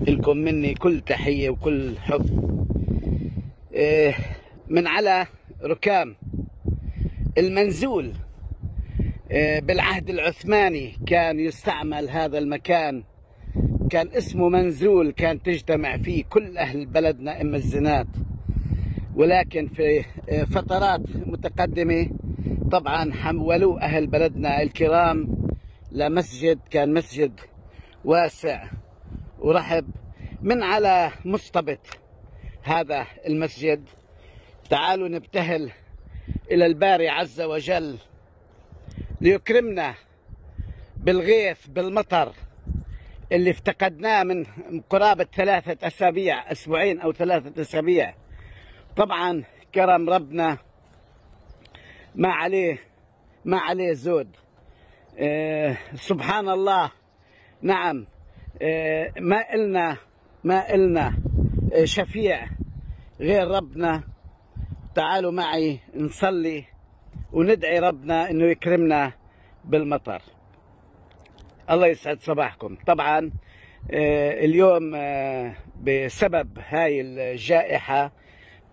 لكم مني كل تحية وكل حب. إيه، من على ركام المنزول. إيه، بالعهد العثماني كان يستعمل هذا المكان. كان اسمه منزول كان تجتمع فيه كل أهل بلدنا أم الزنات ولكن في إيه، فترات متقدمة طبعا حولوا أهل بلدنا الكرام لمسجد كان مسجد واسع. ورحب من على مصطبة هذا المسجد. تعالوا نبتهل إلى الباري عز وجل ليكرمنا بالغيث بالمطر اللي افتقدناه من قرابة ثلاثة أسابيع أسبوعين أو ثلاثة أسابيع. طبعا كرم ربنا ما عليه ما عليه زود. آه سبحان الله. نعم. ما إلنا ما إلنا آه شفيع غير ربنا. تعالوا معي نصلي وندعي ربنا إنه يكرمنا بالمطر. الله يسعد صباحكم. طبعا آه، اليوم آه، بسبب هاي الجائحة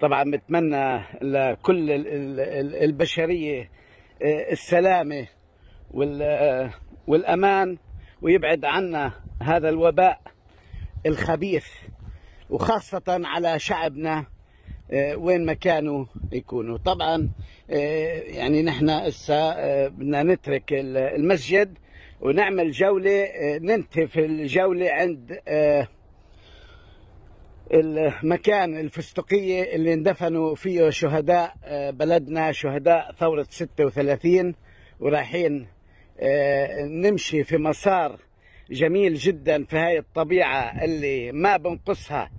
طبعا بتمنى لكل ال- ال- ال- البشرية آه، السلامة وال- آه، والأمان ويبعد عنا هذا الوباء الخبيث وخاصة على شعبنا آه، وين ما كانوا يكونوا. طبعا آه، يعني نحن هسه آه، بدنا نترك ال- المسجد ونعمل جولة ننتهي في الجولة عند المكان الفستقية اللي اندفنوا فيه شهداء بلدنا شهداء ثورة 36 ورايحين نمشي في مسار جميل جدا في هاي الطبيعة اللي ما بنقصها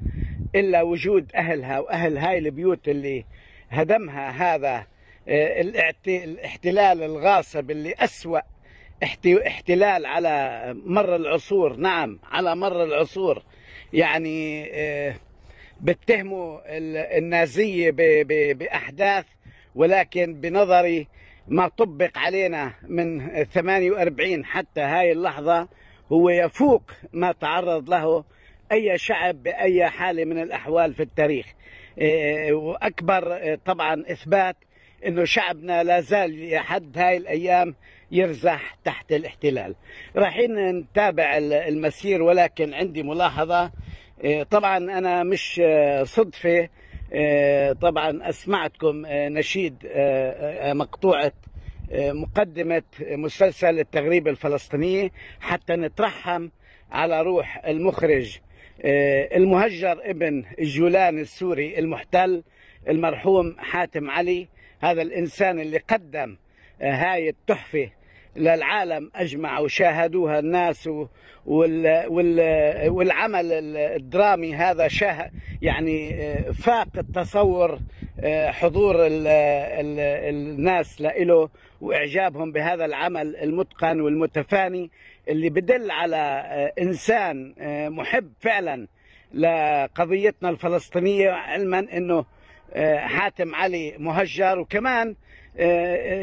إلا وجود أهلها وأهل هاي البيوت اللي هدمها هذا آه، الاحتلال الغاصب اللي أسوأ احت- احتلال على مر العصور. نعم على مر العصور. يعني آه، بتهموا ال- النازية بأحداث ولكن بنظري ما طبق علينا من 48 حتى هاي اللحظة هو يفوق ما تعرض له أي شعب بأي حالة من الأحوال في التاريخ. إيه، وأكبر إيه، طبعا إثبات أنه شعبنا لا زال لحد هاي الأيام يرزح تحت الاحتلال. رايحين نتابع ال- المسير ولكن عندي ملاحظة إيه، طبعا أنا مش صدفة طبعا أسمعتكم نشيد مقطوعة مقدمة مسلسل التغريب الفلسطينية حتى نترحم على روح المخرج آه، المهجر ابن الجولان السوري المحتل المرحوم حاتم علي. هذا الإنسان اللي قدم آه، هاي التحفة للعالم أجمع وشاهدوها الناس والعمل الدرامي هذا شاه يعني آه، فاق التصور حضور ال ال الناس له وإعجابهم بهذا العمل المتقن والمتفاني اللي بدل على آه، إنسان آه، محب فعلا لقضيتنا الفلسطينية علما إنه آه، حاتم علي مهجر وكمان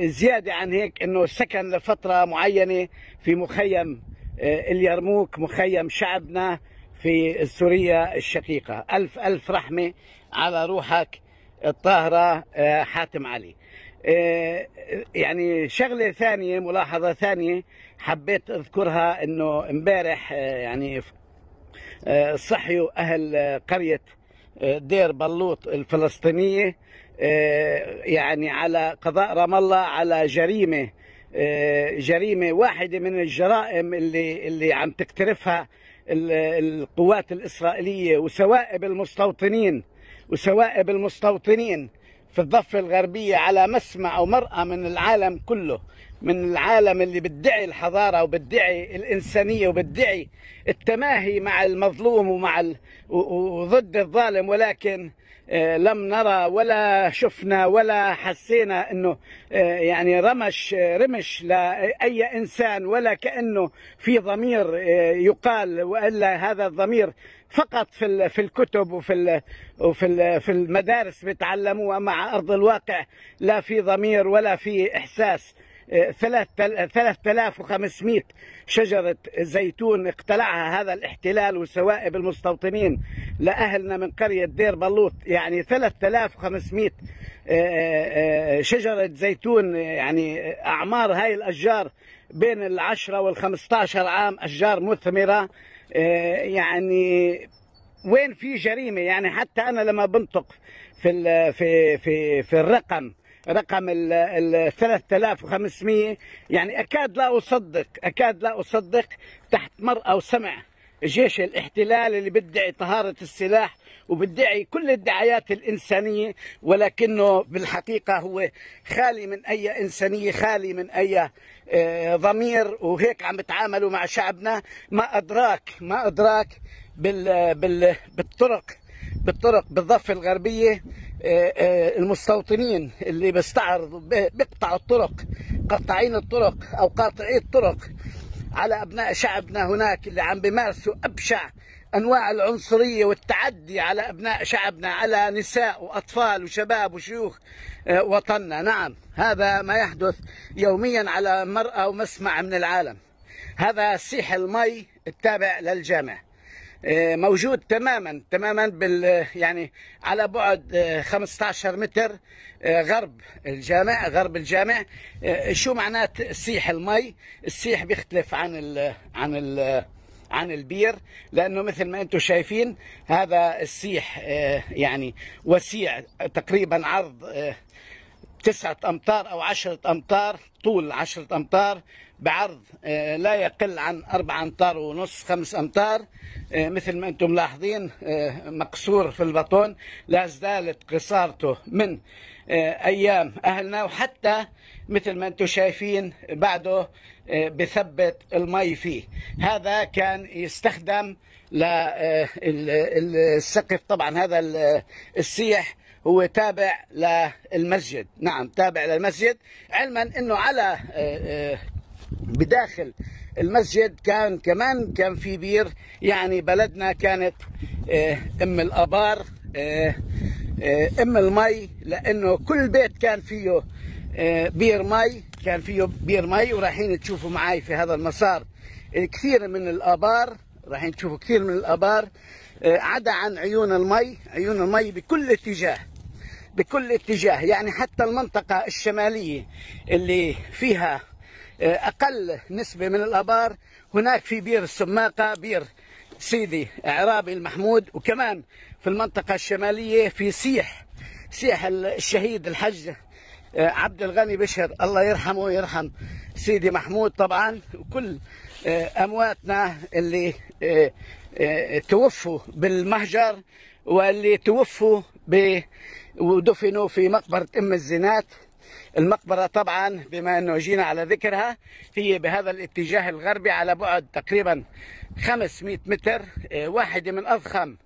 زيادة عن هيك إنه سكن لفترة معينة في مخيم اليرموك مخيم شعبنا في سوريا الشقيقة. ألف ألف رحمة على روحك الطاهرة حاتم علي. يعني شغلة ثانية ملاحظة ثانية حبيت أذكرها إنه امبارح آه، يعني آه، صحيوا أهل آه، قرية آه، دير بلوط الفلسطينية آه، يعني على قضاء رام الله على جريمة آه، جريمة واحدة من الجرائم اللي اللي عم تقترفها ال- القوات الإسرائيلية وسوائب المستوطنين وسوائب المستوطنين. في الضفة الغربية على مسمع ومرأة من العالم كله. من العالم اللي بيدعي الحضارة وبيدعي الإنسانية وبيدعي التماهي مع المظلوم ومع ال... وضد الظالم ولكن آه، لم نرى ولا شفنا ولا حسينا إنه آه، يعني رمش آه، رمش لأي إنسان ولا كأنه في ضمير يقال وإلا هذا الضمير فقط في في الكتب وفي وفي في المدارس بيتعلموها مع أرض الواقع لا في ضمير ولا في إحساس. 3500 شجرة زيتون اقتلعها هذا الاحتلال وسوائب المستوطنين لأهلنا من قرية دير بلوط. يعني 3500 شجرة زيتون يعني أعمار هاي الأشجار بين العشرة والخمسة عشر عام أشجار مثمرة. يعني وين في جريمة؟ يعني حتى أنا لما بنطق في في في في الرقم رقم ال 3500 يعني أكاد لا أصدق أكاد لا أصدق تحت مرأى وسمع جيش الاحتلال اللي بيدعي طهارة السلاح وبيدعي كل الدعايات الإنسانية ولكنه بالحقيقة هو خالي من أي إنسانية خالي من أي آه، ضمير وهيك عم بتعاملوا مع شعبنا. ما أدراك ما أدراك بال بال بالطرق بالطرق بالضفة الغربية آه، آه، المستوطنين اللي بيستعرضوا بيقطعوا الطرق قطاعين الطرق أو قاطعي الطرق على أبناء شعبنا هناك اللي عم بيمارسوا أبشع أنواع العنصرية والتعدي على أبناء شعبنا على نساء وأطفال وشباب وشيوخ آه، وطننا. نعم هذا ما يحدث يوميا على مرأى ومسمع من العالم. هذا سيح المي التابع للجامع. موجود تماما تماما بال يعني على بعد 15 آه، متر آه، غرب الجامع غرب الجامع. شو معنات سيح المي؟ السيح بيختلف عن ال عن ال عن البير لأنه مثل ما أنتم شايفين هذا السيح يعني وسيع تقريبا عرض تسعة أمتار أو عشرة أمتار طول عشرة أمتار بعرض آه، لا يقل عن أربع أمتار ونص خمس أمتار. آه، مثل ما أنتم ملاحظين آه، مقصور في البطون لا زالت قصارته من أيام أهلنا. وحتى مثل ما أنتم شايفين بعده بثبت المي فيه. هذا كان يستخدم للسقف طبعا هذا السيح هو تابع للمسجد. نعم تابع للمسجد. علما إنه على بداخل المسجد كان كمان كان في بير. يعني بلدنا كانت آه، آه، آه، أم المي لأنه كل بيت كان فيه بير مي كان فيه بير مي. ورايحين تشوفوا معي في هذا المسار كثير من الأبار. رايحين تشوفوا كثير من الأبار عدا عن عيون المي. عيون المي بكل اتجاه. بكل اتجاه يعني حتى المنطقة الشمالية اللي فيها أقل نسبة من الآبار هناك في بير السماقة بير سيدي عرابي المحمود وكمان في المنطقة الشمالية في سيح سيح الشهيد الحج آه، عبد الغني بشر الله يرحمه ويرحم سيدي محمود طبعا وكل آه، أمواتنا اللي آه، توفوا بالمهجر واللي توفوا ودفنوا في مقبرة أم الزنات. المقبرة طبعا بما أنه جينا على ذكرها هي بهذا الاتجاه الغربي على بعد تقريبا 500 متر آه، واحدة من أضخم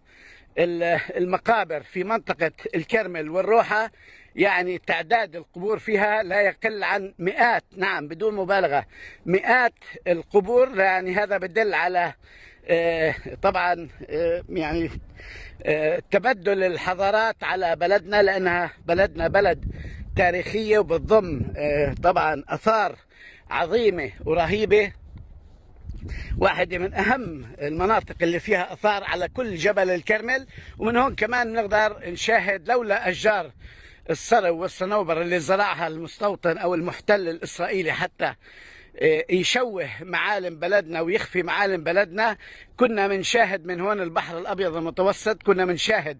المقابر في منطقة الكرمل والروحة. يعني تعداد القبور فيها لا يقل عن مئات نعم بدون مبالغة مئات القبور. يعني هذا بدل على آه، طبعا آه، يعني تبدل الحضارات على بلدنا لأنها بلدنا بلد تاريخية وبتضم آه، طبعا أثار عظيمة ورهيبة. واحدة من أهم المناطق اللي فيها أثار على كل جبل الكرمل ومن هون كمان نقدر نشاهد لولا أشجار الصرو والصنوبر اللي زرعها المستوطن أو المحتل الإسرائيلي حتى يشوه معالم بلدنا ويخفي معالم بلدنا. كنا بنشاهد من هون البحر الأبيض المتوسط. كنا بنشاهد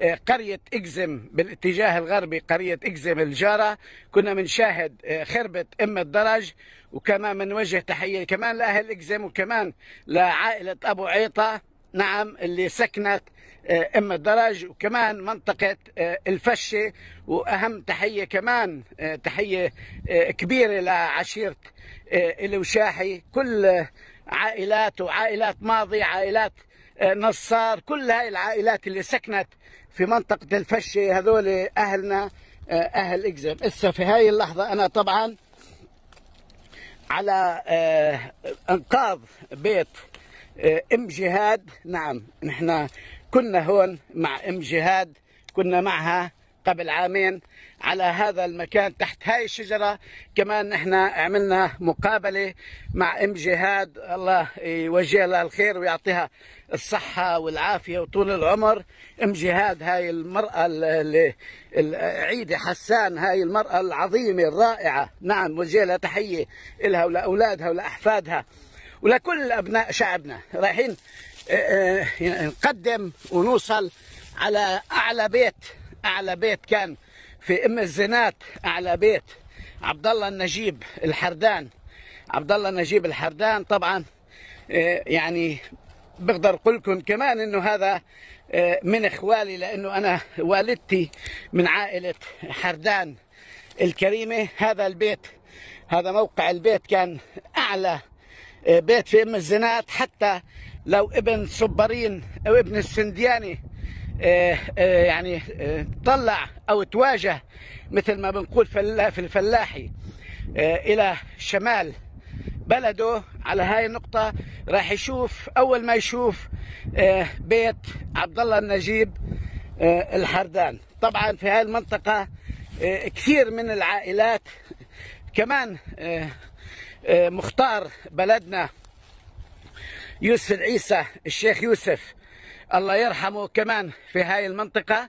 آه، قرية إكزم بالاتجاه الغربي قرية إكزم الجارة. كنا بنشاهد آه، خربة أم الدرج. وكمان بنوجه تحية كمان لأهل إكزم وكمان لعائلة أبو عيطة. نعم اللي سكنت آه، ام الدرج وكمان منطقة آه، الفشة وأهم تحية كمان آه، تحية كبيرة لعشيرة الوشاحي كل عائلات وعائلات ماضي عائلات نصار كل هاي العائلات اللي سكنت في منطقة الفشة هذول أهلنا أهل اكزم هسه في هاي اللحظة أنا طبعا على انقاذ بيت إم جهاد. نعم نحن كنا هون مع أم جهاد كنا معها قبل عامين على هذا المكان تحت هاي الشجرة. كمان إحنا عملنا مقابلة مع أم جهاد. الله يوجه لها الخير ويعطيها الصحة والعافية وطول العمر. أم جهاد هاي المرأة العيدة حسان هاي المرأة العظيمة الرائعة. نعم وجه لها تحية لها ولأولادها ولأحفادها ولكل أبناء شعبنا. رايحين نقدم ونوصل على أعلى بيت. أعلى بيت كان في أم الزنات أعلى بيت. عبد الله النجيب الحردان. عبد الله النجيب الحردان طبعا آه، يعني بقدر أقول لكم كمان إنه هذا آه، من إخوالي لأنه أنا والدتي من عائلة حردان الكريمة. هذا البيت هذا موقع البيت كان أعلى آه، بيت في أم الزنات. حتى لو ابن صبرين أو ابن السندياني آه، آه، يعني آه، طلع أو تواجه مثل ما بنقول في الفلاحي إلى شمال بلده على هاي النقطة راح يشوف أول ما يشوف بيت عبد الله النجيب الحردان. طبعا في هاي المنطقة كثير من العائلات كمان مختار بلدنا. يوسف العيسى الشيخ يوسف. الله يرحمه كمان في هاي المنطقة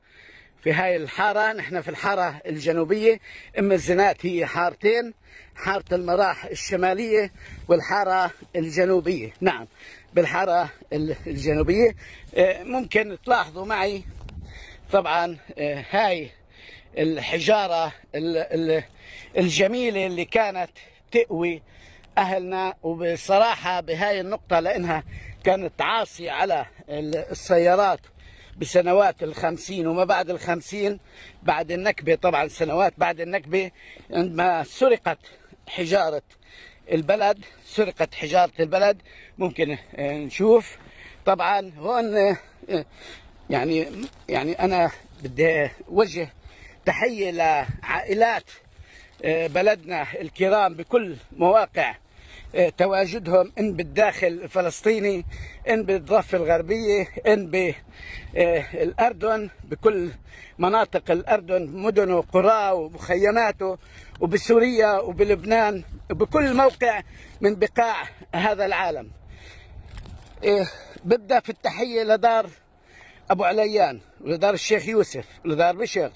في هاي الحارة. نحن في الحارة الجنوبية. أم الزنات هي حارتين حارة المراح الشمالية والحارة الجنوبية. نعم بالحارة الجنوبية. آه، ممكن تلاحظوا معي طبعا آه، هاي الحجارة الجميلة اللي كانت تقوي أهلنا وبصراحة بهاي النقطة لأنها كانت عاصية على السيارات بسنوات الخمسين وما بعد الخمسين. بعد النكبة طبعا سنوات بعد النكبة عندما سرقت حجارة البلد سرقت حجارة البلد. ممكن نشوف. طبعا هون يعني يعني أنا بدي أوجه تحية لعائلات بلدنا الكرام بكل مواقع آه، تواجدهم إن بالداخل الفلسطيني إن بالضفة الغربية إن بالاردن بكل مناطق الأردن مدنه وقراه ومخيماته وبسوريا وبلبنان وبكل موقع من بقاع هذا العالم. ببدأ في التحية لدار أبو عليان ولدار الشيخ يوسف ولدار بشر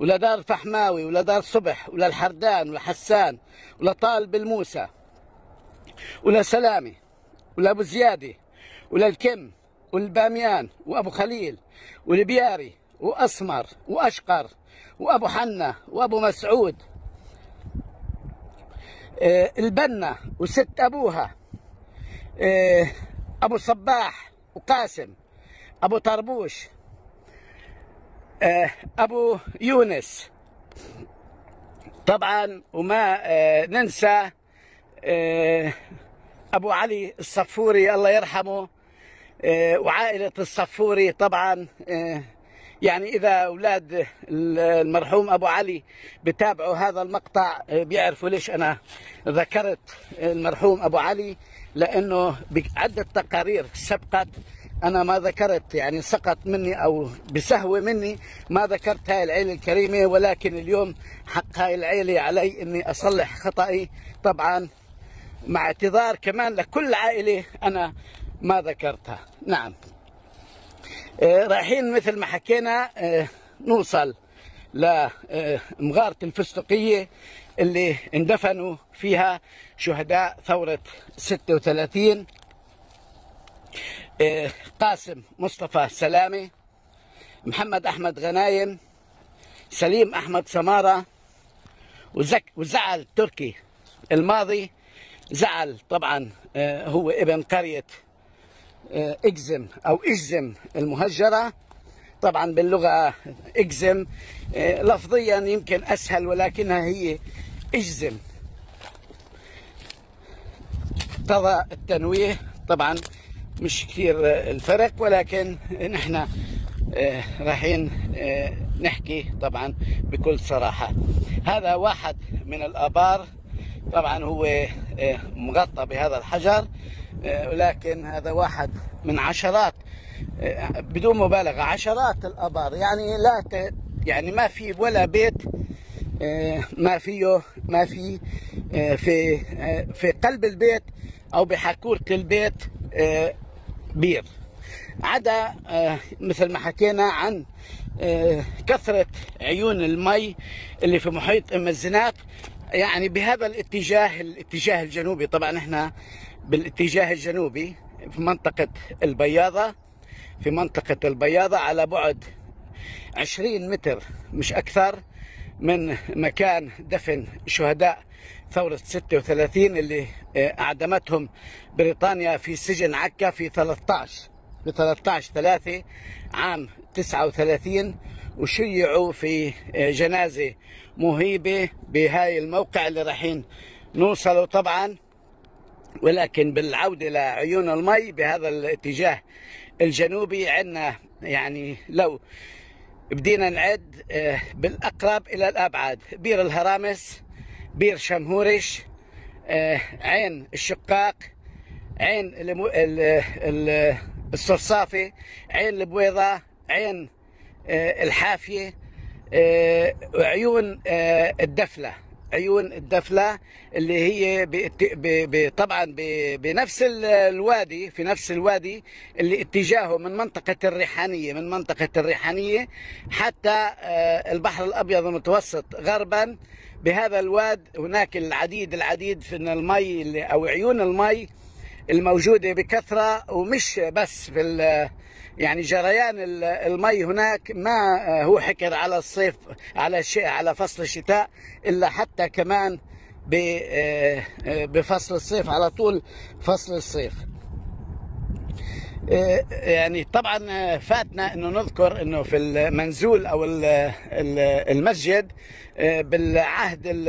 ولدار فحماوي ولدار صبح وللحردان ولحسان ولطالب الموسى ولا سلامي ولا أبو زياده ولا الكم والباميان وأبو خليل والبياري وأسمر وأشقر وأبو حنا وأبو مسعود. آه، البنا وست أبوها آه، أبو صباح وقاسم أبو طربوش آه، أبو يونس. طبعا وما ننسى آه، أبو علي الصفوري الله يرحمه آه، وعائلة الصفوري طبعا آه، يعني إذا أولاد المرحوم أبو علي بتابعوا هذا المقطع بيعرفوا ليش أنا ذكرت المرحوم أبو علي لأنه بعدة تقارير سبقت أنا ما ذكرت يعني سقط مني أو بسهوه مني ما ذكرت هاي العيلة الكريمة ولكن اليوم حق هاي العيلة علي إني أصلح خطئي طبعا مع اعتذار كمان لكل عائلة أنا ما ذكرتها. نعم. آه رايحين مثل ما حكينا آه نوصل لمغارة الفستقية اللي اندفنوا فيها شهداء ثورة 36 آه قاسم مصطفى سلامة محمد أحمد غنايم سليم أحمد سمارة وزك وزعل تركي الماضي. زعل طبعا آه، هو ابن قرية آه، إجزم أو إجزم المهجرة. طبعا باللغة إجزم آه، لفظيا يمكن أسهل ولكنها هي إجزم. اقتضى التنويه طبعا مش كثير الفرق ولكن نحن رايحين نحكي طبعا بكل صراحة. هذا واحد من الآبار طبعا هو آه، مغطى بهذا الحجر آه، ولكن هذا واحد من عشرات آه، بدون مبالغة عشرات الآبار. يعني لا يعني ما في ولا بيت آه، ما فيه ما في آه، في آه، في قلب البيت أو بحكوره البيت آه، بير عدا آه، مثل ما حكينا عن آه، كثرة عيون المي اللي في محيط أم الزنات يعني بهذا الاتجاه الاتجاه الجنوبي. طبعا إحنا بالاتجاه الجنوبي في منطقة البياضة في منطقة البياضة على بعد 20 متر مش أكثر من مكان دفن شهداء ثورة 36 اللي آه، أعدمتهم بريطانيا في سجن عكا في 13 في 13 3 عام 39 وشيعوا في آه، جنازة مهيبة بهاي الموقع اللي رايحين نوصلوا طبعا. ولكن بالعودة لعيون المي بهذا الاتجاه الجنوبي عندنا يعني لو بدينا نعد آه، بالأقرب إلى الأبعد بير الهرامس بير شمهورش آه، عين الشقاق عين. الصرصافي عين البويضة عين آه، الحافية آه، عيون الدفلة عيون الدفلة اللي هي طبعا بنفس ال- الوادي في نفس الوادي اللي اتجاهه من منطقة الريحانية من منطقة الريحانية حتى آه، البحر الأبيض المتوسط. غربا بهذا الواد هناك العديد العديد من المي أو عيون المي الموجودة بكثرة ومش بس في يعني جريان ال- المي هناك ما هو حكر على الصيف على على فصل الشتاء إلا حتى كمان ب- بفصل الصيف على طول فصل الصيف. آه، يعني طبعا آه، فاتنا إنه نذكر إنه في المنزول أو ال- ال- المسجد آه، بالعهد ال-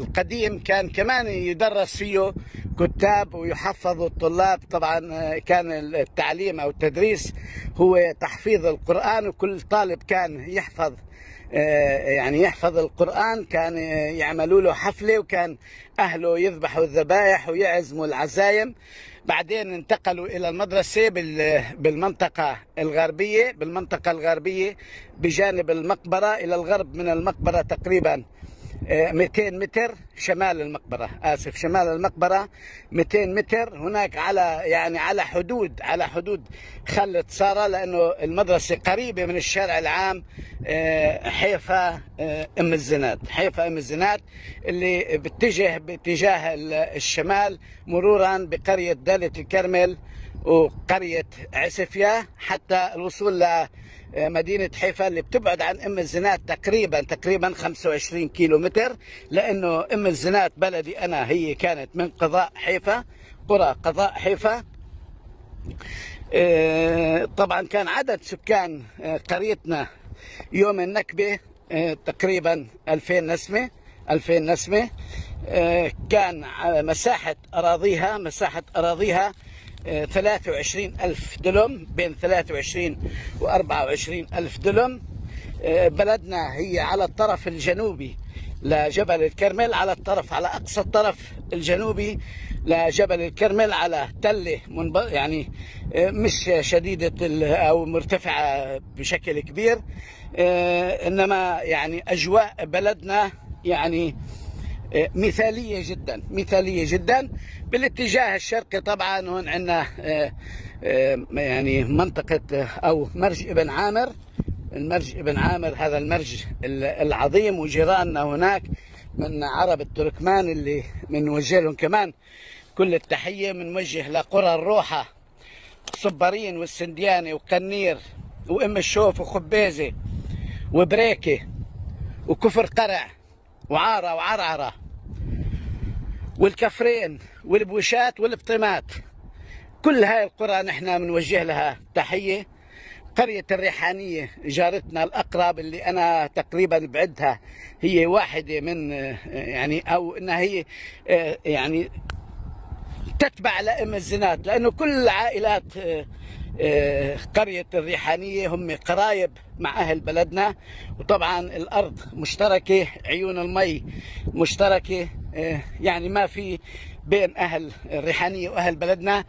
القديم كان كمان يدرس فيه كتاب ويحفظ الطلاب. طبعا آه، كان التعليم أو التدريس هو تحفيظ القرآن وكل طالب كان يحفظ آه، يعني يحفظ القرآن كان آه، يعملوا له حفلة وكان أهله يذبحوا الذبائح ويعزموا العزايم. بعدين انتقلوا إلى المدرسة بال- بالمنطقة الغربية بالمنطقة الغربية بجانب المقبرة إلى الغرب من المقبرة تقريبا آه، 200 متر شمال المقبرة. آسف شمال المقبرة 200 متر. هناك على يعني على حدود على حدود خلة سارة لأنه المدرسة قريبة من الشارع العام آه، حيفا آه، أم الزناد. حيفا أم الزناد اللي باتجه باتجاه ال- الشمال مرورا بقرية دالة الكرمل. وقرية عسفية حتى الوصول لمدينة حيفا اللي بتبعد عن أم الزناد تقريبا تقريبا 25 كيلو متر لأنه أم الزناد بلدي أنا هي كانت من قضاء حيفا قرى قضاء حيفا. آه، طبعا كان عدد سكان آه، قريتنا يوم النكبة آه، تقريبا 2000 نسمة 2000 نسمة. آه، كان مساحة أراضيها مساحة أراضيها آه، 23 ألف دلم بين 23 و 24 ألف دلم آه، بلدنا هي على الطرف الجنوبي لجبل الكرمل على الطرف على أقصى الطرف الجنوبي لجبل الكرمل على تلة منب... يعني آه، مش شديدة ال- أو مرتفعة بشكل كبير. آه، إنما يعني أجواء بلدنا يعني مثالية جدا مثالية جدا بالاتجاه الشرقي. طبعا هون عندنا آه، آه، يعني منطقة أو مرج ابن عامر. المرج ابن عامر هذا المرج ال- العظيم وجيراننا هناك من عرب التركمان اللي بنوجه لهم كمان كل التحية بنوجه لقرى الروحة. صبرين والسندياني وقنير وأم الشوف وخبيزة وبريكة وكفر قرع. وعارة وعرعرة والكفرين والبوشات والبطيمات. كل هاي القرى نحن بنوجه لها تحية. قرية الريحانية جارتنا الأقرب اللي أنا تقريبا بعدها هي واحدة من يعني أو أنها هي يعني تتبع لأم الزنات لأنه كل عائلات آه، قرية الريحانية هم قرايب مع أهل بلدنا. وطبعا الأرض مشتركة عيون المي مشتركة. آه، يعني ما في بين أهل الريحانية وأهل بلدنا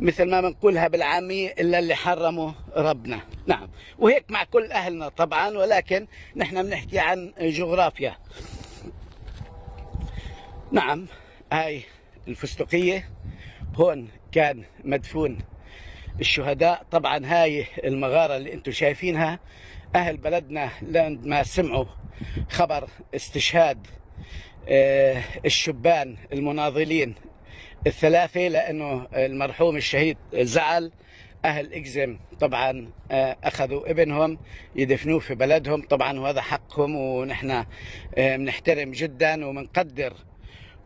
مثل ما بنقولها بالعامية إلا اللي حرمه ربنا. نعم. وهيك مع كل أهلنا طبعا ولكن نحن بنحكي عن جغرافيا. نعم هاي الفستقية. هون كان مدفون الشهداء. طبعا هاي المغارة اللي أنتم شايفينها أهل بلدنا لما سمعوا خبر استشهاد آه، الشبان المناضلين الثلاثة لأنه المرحوم الشهيد زعل. أهل إكزم طبعا آه، أخذوا ابنهم يدفنوه في بلدهم. طبعا وهذا حقهم ونحن آه، بنحترم جدا وبنقدر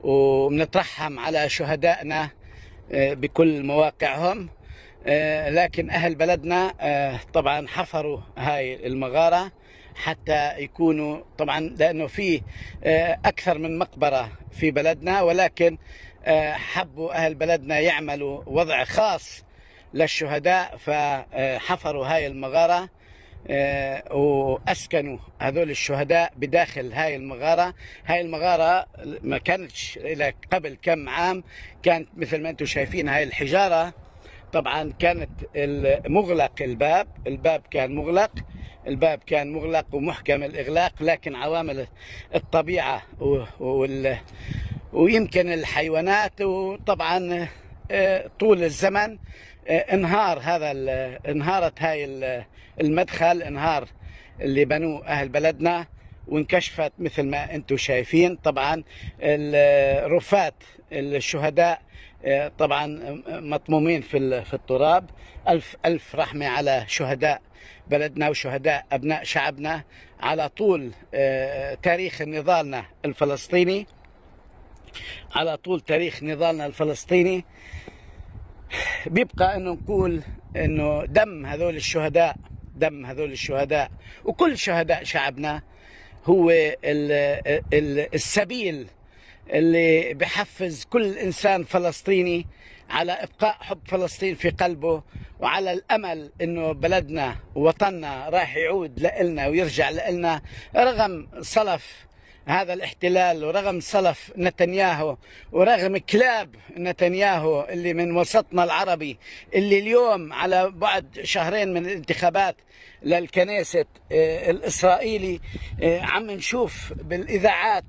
وبنترحم على شهدائنا بكل مواقعهم. لكن أهل بلدنا طبعا حفروا هاي المغارة حتى يكونوا طبعا لأنه في آه، أكثر من مقبرة في بلدنا ولكن آه، حبوا أهل بلدنا يعملوا وضع خاص للشهداء فحفروا هاي المغارة آه، وأسكنوا هذول الشهداء بداخل هاي المغارة. هاي المغارة ما كانتش إلى قبل كم عام كانت مثل ما أنتم شايفين هاي الحجارة طبعا كانت مغلق الباب الباب كان مغلق الباب كان مغلق ومحكم الإغلاق لكن عوامل الطبيعة وال ويمكن الحيوانات وطبعا آه، طول الزمن آه، انهار هذا انهارت هاي المدخل انهار اللي بنوه أهل بلدنا وانكشفت مثل ما أنتم شايفين. طبعا الرفات الشهداء طبعا مطمومين في في التراب. ألف ألف رحمة على شهداء بلدنا وشهداء أبناء شعبنا. على طول آه، تاريخ نضالنا الفلسطيني. على طول تاريخ نضالنا الفلسطيني. بيبقى إنه نقول إنه دم هذول الشهداء دم هذول الشهداء. وكل شهداء شعبنا هو السبيل اللي بحفز كل إنسان فلسطيني على إبقاء حب فلسطين في قلبه وعلى الأمل إنه بلدنا ووطننا راح يعود لنا ويرجع لنا رغم صلف هذا الاحتلال ورغم صلف نتنياهو ورغم كلاب نتنياهو اللي من وسطنا العربي اللي اليوم على بعد شهرين من الانتخابات للكنيسة آه، الإسرائيلي آه، عم نشوف بالإذاعات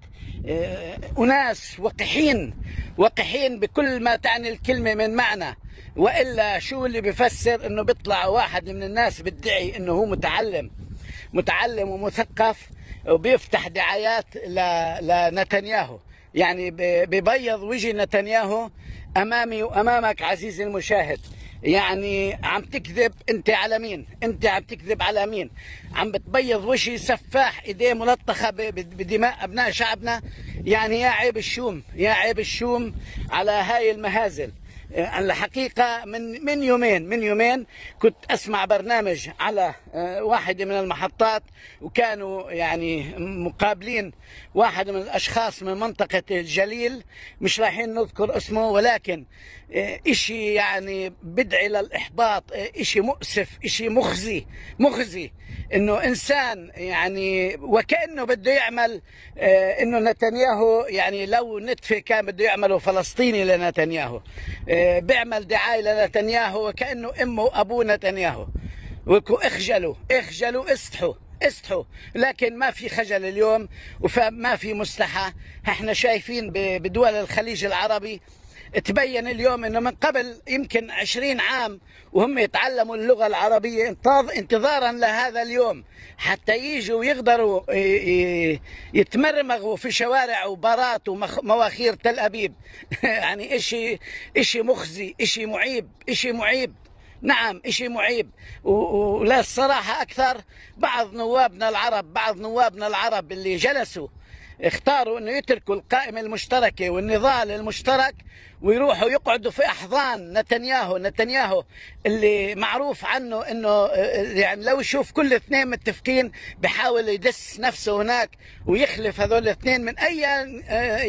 أناس وقحين وقحين بكل ما تعني الكلمة من معنى. وإلا شو اللي بفسر أنه بيطلع واحد من الناس بيدعي أنه هو متعلم متعلم ومثقف وبيفتح دعايات لنتنياهو. يعني ببيض وجه نتنياهو أمامي وأمامك عزيزي المشاهد. يعني عم تكذب انت على مين؟ انت عم تكذب على مين؟ عم بتبيض وجهي سفاح ايديه ملطخة بدماء ابناء شعبنا. يعني يا عيب الشوم يا عيب الشوم على هاي المهازل. الحقيقة من من يومين من يومين كنت أسمع برنامج على آه، واحدة من المحطات وكانوا يعني مقابلين واحد من الأشخاص من منطقة الجليل مش رايحين نذكر اسمه ولكن آه، إشي يعني بدعي للإحباط آه، إشي مؤسف إشي مخزي مخزي. إنه إنسان يعني وكأنه بده يعمل إنه نتنياهو يعني لو نتفة كان بده يعمله فلسطيني لنتنياهو بيعمل دعاية لنتنياهو وكأنه أمه وأبوه نتنياهو. اخجلوا اخجلوا استحوا استحوا. لكن ما في خجل اليوم وما في مستحى إحنا شايفين بدول الخليج العربي تبين اليوم إنه من قبل يمكن عشرين عام وهم يتعلموا اللغة العربية انتظارا لهذا اليوم. حتى يجوا ويقدروا يتمرمغوا في شوارع وبارات ومواخير تل أبيب. يعني اشي إشي مخزي إشي معيب إشي معيب. نعم إشي معيب. ولا الصراحة أكثر بعض نوابنا العرب بعض نوابنا العرب اللي جلسوا اختاروا إنه يتركوا القائمة المشتركة والنضال المشترك ويروحوا يقعدوا في أحضان نتنياهو نتنياهو اللي معروف عنه إنه يعني لو يشوف كل اثنين متفقين بحاول يدس نفسه هناك ويخلف هذول الاثنين من أي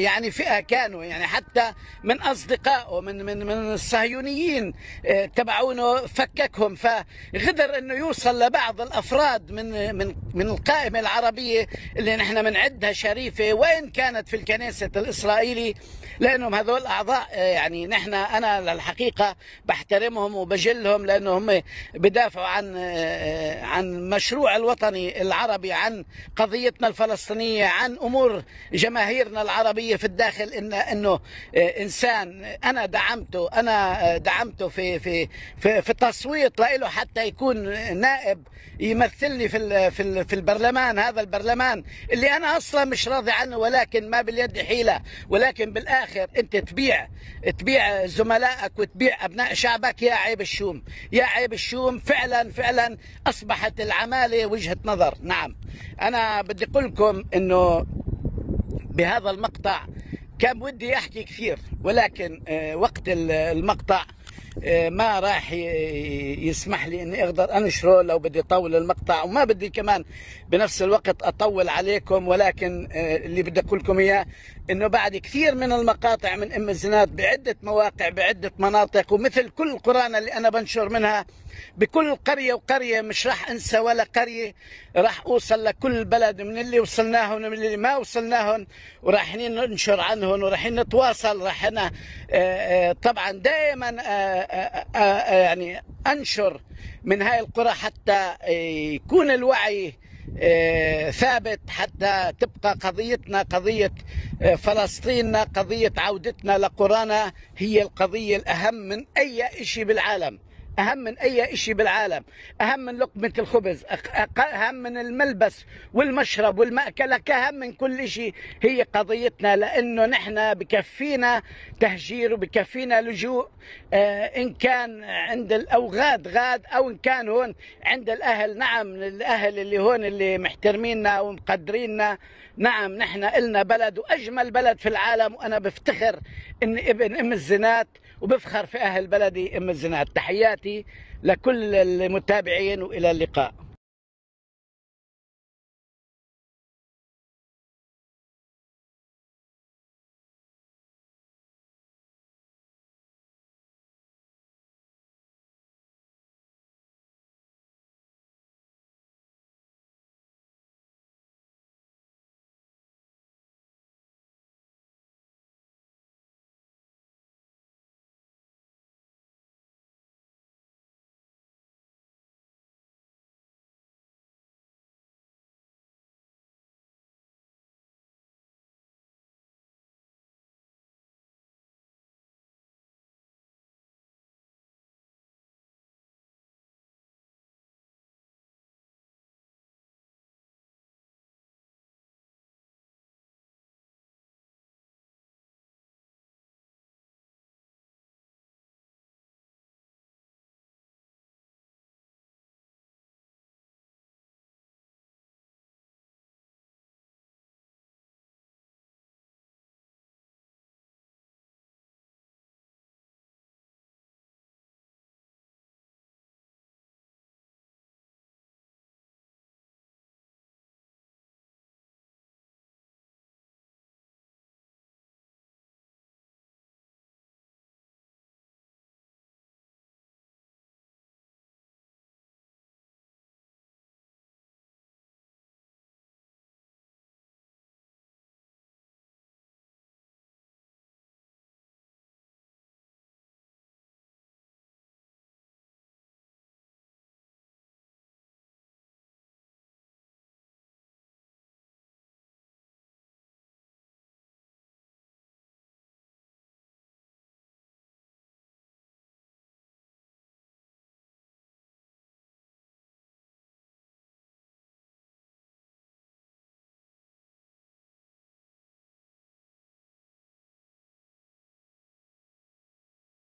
يعني فئة كانوا يعني حتى من أصدقائه من من من الصهيونيين تبعونه فككهم. فغدر إنه يوصل لبعض الأفراد من من من القائمة العربية اللي نحن بنعدها شريفة وين كانت في الكنيسة الإسرائيلي لأنهم هذول أعضاء يعني نحن أنا للحقيقة بحترمهم وبجلهم لأنه هم بدافعوا عن عن مشروع الوطني العربي عن قضيتنا الفلسطينية عن أمور جماهيرنا العربية في الداخل. إن إنه إنسان أنا دعمته أنا دعمته في في في, في التصويت له حتى يكون نائب يمثلني في في في البرلمان هذا البرلمان اللي أنا أصلا مش راضي عنه ولكن ما باليد حيلة ولكن بالآخر أنت تبيع تبيع زملائك وتبيع أبناء شعبك يا عيب الشوم. يا عيب الشوم فعلا فعلا أصبحت العمالة وجهة نظر. نعم. أنا بدي أقول لكم إنه بهذا المقطع كان ودي أحكي كثير ولكن وقت المقطع ما راح يسمح لي إني أقدر أنشره لو بدي أطول المقطع وما بدي كمان بنفس الوقت أطول عليكم ولكن اللي بدي أقول لكم إياه إنه بعد كثير من المقاطع من أم الزناد بعدة مواقع بعدة مناطق ومثل كل قرانا اللي أنا بنشر منها بكل قرية وقرية مش راح أنسى ولا قرية. راح أوصل لكل بلد من اللي وصلناهم ومن اللي ما وصلناهم ورايحين ننشر عنهم ورايحين نتواصل. راح أنا طبعا دائما يعني أنشر من هاي القرى حتى يكون الوعي ثابت حتى تبقى قضيتنا قضية فلسطيننا قضية عودتنا لقرانا هي القضية الأهم من أي شيء بالعالم. أهم من أي شيء بالعالم. أهم من لقمة الخبز أهم من الملبس والمشرب والمأكلة أهم من كل شيء هي قضيتنا لأنه نحن بكفينا تهجير وبكفينا لجوء آه إن كان عند الأوغاد غاد أو إن كان هون عند الأهل. نعم الأهل اللي هون اللي محترميننا ومقدريننا. نعم نحن إلنا بلد وأجمل بلد في العالم وأنا بفتخر إن ابن أم الزنات وبفخر في أهل بلدي أم الزنات. تحياتي لكل المتابعين وإلى اللقاء.